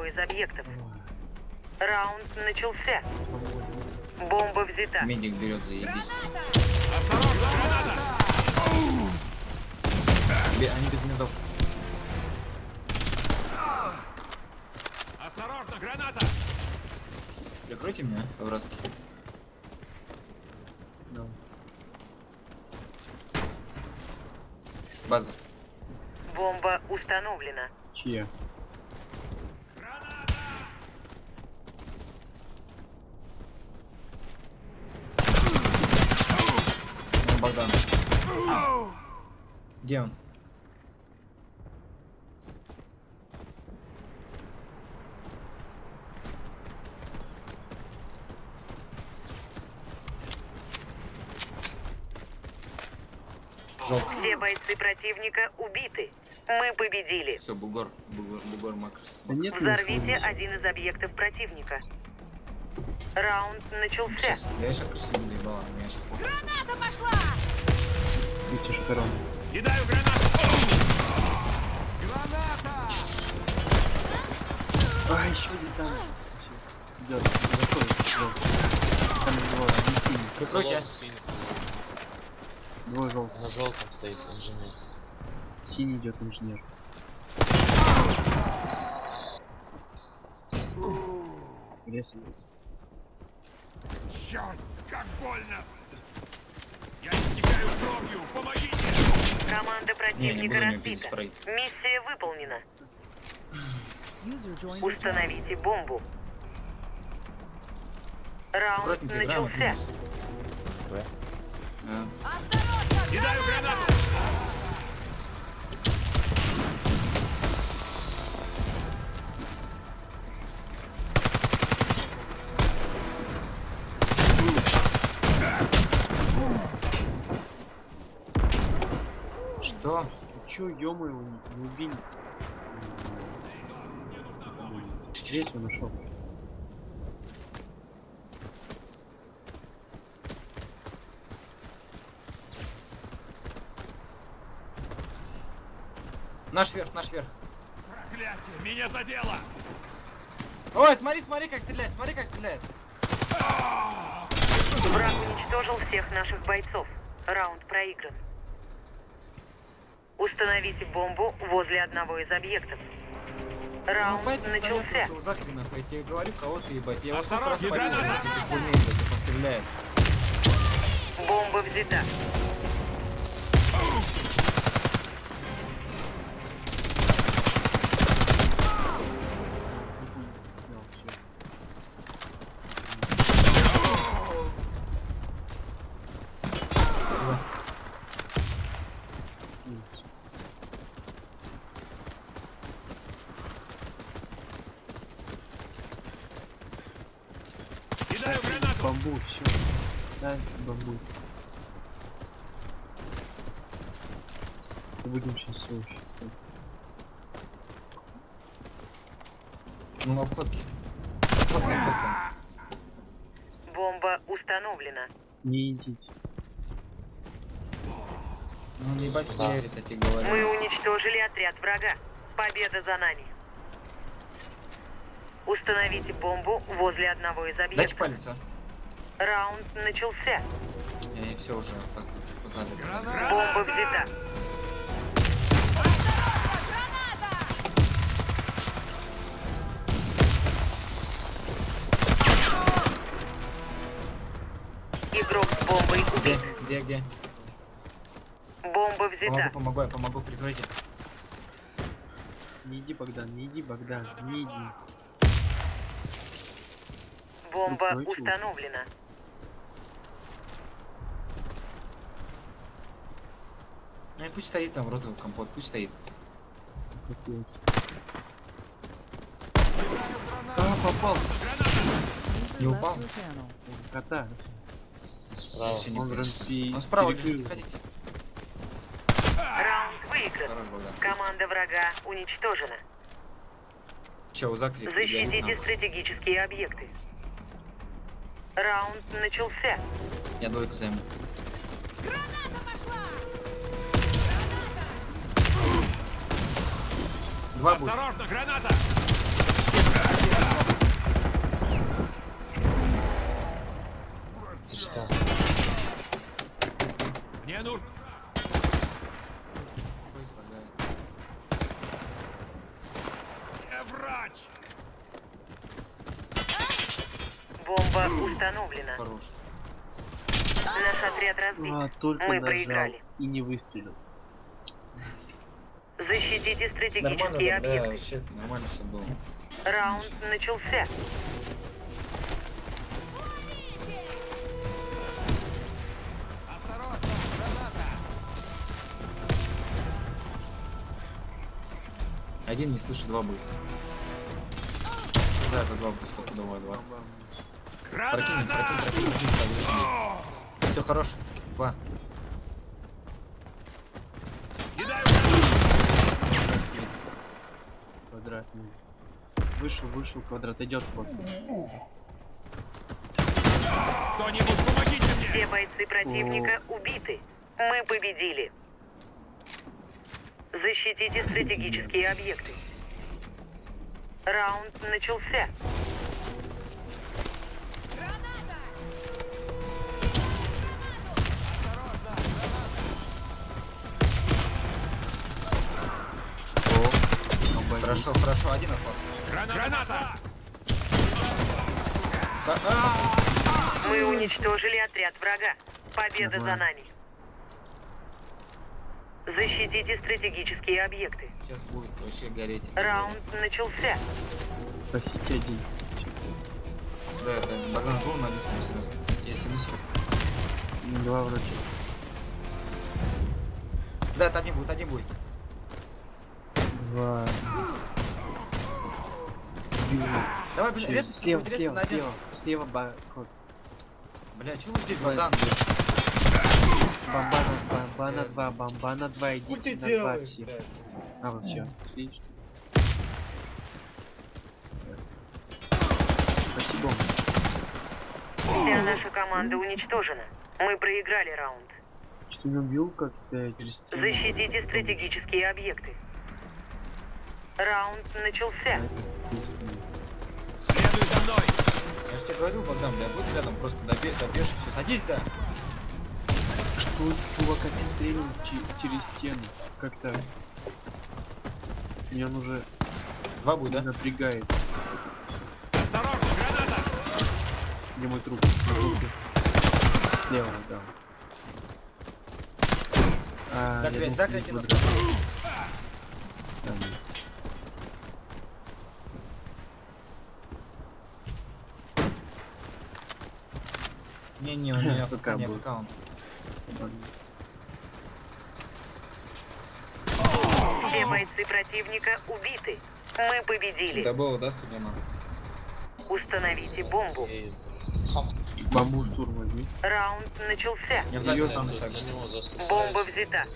одного из объектов. Раунд начался. Бомба взята. Медик берет, заебись. Осторожно, граната! Они без медов. Осторожно, граната! Прикройте меня, по-братски. Да. База. Бомба установлена. Чья? Вон Богдан. Где он? Все бойцы противника убиты. Мы победили. Все, бугор, бугор, бугор макрос. Да нет, Взорвите один из объектов противника. Раунд начался. Сейчас, я сейчас красиво доебала, меня сейчас похуй. Видите, сторон. Кидаю гранату! Граната! А, еще один там. Идет, заходит. желтый. Там двое, один синий. Прикройте. Двое желтых. На желтом стоит инженер. Синий идет инженер. Резались. Черт, как больно! Я истекаю кровью! Помогите! Команда Не, не противника разбита. Миссия выполнена. Установите бомбу. Раунд начался. А, Кидаю гранату! Что? Чё, ё-моё, не убили? Здесь я нашел. Наш верх, наш верх. Проклятие! Меня задело! Ой, смотри, смотри, как стреляет, смотри, как стреляет. Враг уничтожил всех наших бойцов. Раунд проигран. Установите бомбу возле одного из объектов. Раунд Ну, начался. я тебе говорю, ебать. Я сколько раз Осторожно, блядь, постреляет. Бомба взята. Бамбу, все. Ставь бамбу. Будем сейчас все еще ставить. Ну, на обходке. Обходка, обходка. Бомба установлена. Не идите. Ну, не ебать, Да. хуярит, я тебе говорю. Мы уничтожили отряд врага. Победа за нами. Установите бомбу возле одного из Дайте объектов. палец, а. Раунд начался. Я все уже поз- познали. Бомба взята. Игрок с бомбой Где, убит. где, где? Бомба взята. Помогу, помогу, я помогу, прикройте. Не иди, Богдан, не иди, Богдан, не иди. Бомба установлена. Ну и пусть стоит там ротовый компот, пусть стоит. Хотелось. А, попал. Не упал? Кота. Справа. Всё, не Он. Он справа лежит, ходите. Раунд выигран. Команда врага уничтожена. Че, у Закри? Защитите стратегические объекты. Раунд начался. Я двойку займу. Два Осторожно, будет. граната! Искал. Мне нужно... Я врач! Бомба установлена. Хорош. Наш отряд разбит. А, только Мы нажал проиграли. и не выстрелил. Защитите Нормально, стратегические да, объекты. вообще Нормально все было. Раунд начался. Один не слышу, два будет. Да, это два будет, стопудово два. Прокинь, Граната! прокинь, прокинь, Все хорош. Два. Квадратный. Вышел, вышел, квадрат идет ход. Кто-нибудь, помогите мне! Все бойцы противника убиты. Мы победили. Защитите стратегические объекты. Раунд начался. Хорошо, хорошо, один остался. Граната! Граната! А, а, Мы уничтожили отряд врага. Победа за нами. Защитите стратегические объекты. Сейчас будет вообще гореть. Раунд начался. Спасите один. Да, это Багран был на листу сразу. Я снесу. Два вроде. Да, это один будет, один будет. Два. Давай, блин, резко, Слева, слева, слева, слева ба-. Бля, чего вы здесь. Богдан? Бомба на два, бомба на два, бомба на два, идите на два делаешь, все. блядь? А, вот все. Спасибо. Вся наша команда уничтожена. Мы проиграли раунд. Что не убил как-то через? Защитите стратегические объекты. Раунд начался. Следуй за мной! Я же тебе говорил, Богдан, бля, будь рядом, просто добе- добежь, все, садись, да. Что чувака пристрелил че- через стену? Как так? Меня он уже Два будет, да? напрягает. Осторожно, граната! Где мой труп? Слева, да. А, Закрыть, закрыть Не-не, у меня ФК не аккаунт. Все бойцы противника убиты. Мы победили. Это было, да, Сулейман? Установите бомбу. Бомбу штурм возьми. Раунд начался. Я за, за Бомба взята.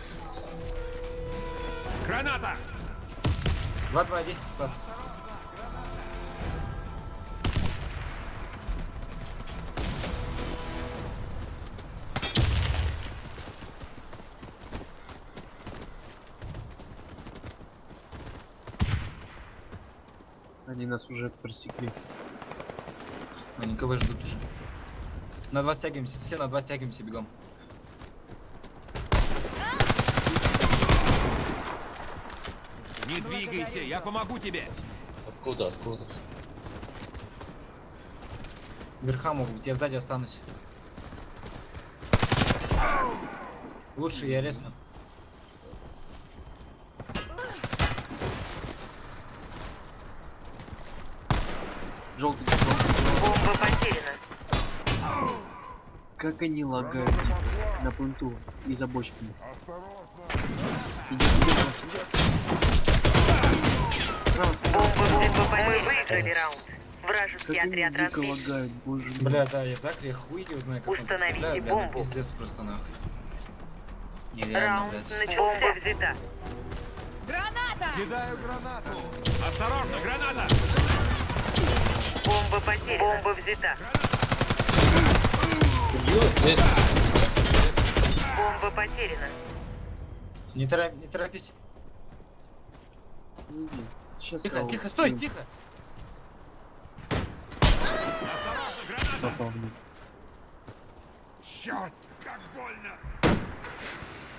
Граната! 2-2-1, Они нас уже просекли. Они КВ ждут уже. На два стягиваемся, все на два стягиваемся бегом. Не двигайся, я помогу тебе! Откуда, откуда? Верха могут, я сзади останусь. Лучше я резну. Желтый, желтый, Бомба потеряна. Как они лагают типа, на пленту и за бочками. Мы выиграли раунд. Вражеский Как отряд разбит. лагают, боже мой. Бля, да, я Закри, я хуй его знаю, как он Установите стреляет, бля, бомбу. пиздец просто нахуй. Нереально, Раунд блядь. начался. Бомба взята. Кидаю гранату! Осторожно, граната! Бомба потеряна. Бомба взята. Убил? Бомба потеряна. Не, торопи- не торопись. Не, Сейчас Тихо, я тихо, стой, тихо. Попал. Черт, как больно!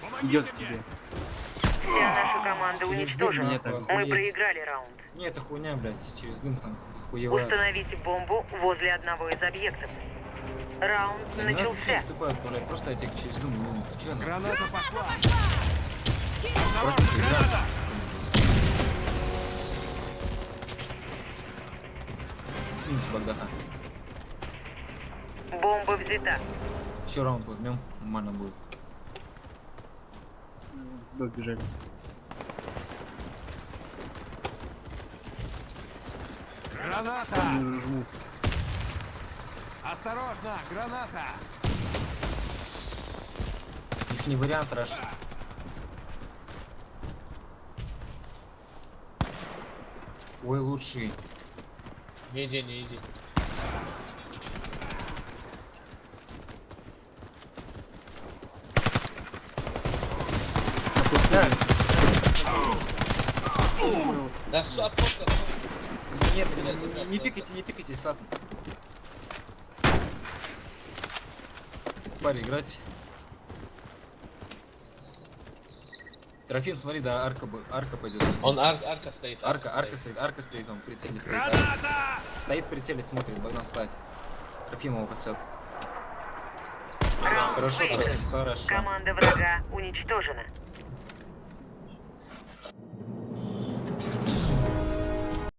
Помогите Идет тебе. Вся наша команда уничтожена. Нет, Мы проиграли раунд. Не, это хуйня, блядь, через дым там хуевая. Установите бомбу возле одного из объектов. Раунд Да начался. ТП отправлять, просто я тебе через дым, ну, чё, нахуй? Граната пошла! Игра. граната! Минус Багдаха. Бомба взята. Еще раунд возьмем, нормально будет. Добежали. Граната! Не жму. Осторожно, граната! Их не вариант, Раш. Ой, лучший. Не иди, не иди. Да, Да что, откуда? Нет, не, не, не пикайте, не пикайте, сад. Парень, играть. Трофим, смотри, да, арка, арка пойдет. Он ар арка стоит. Арка, арка стоит, арка стоит, он в прицеле стоит. Граната! Стоит в прицеле, смотрит, Богдан ставь. Трофим его косет. Раунд Хорошо. Трофим, хорошо. Команда врага уничтожена.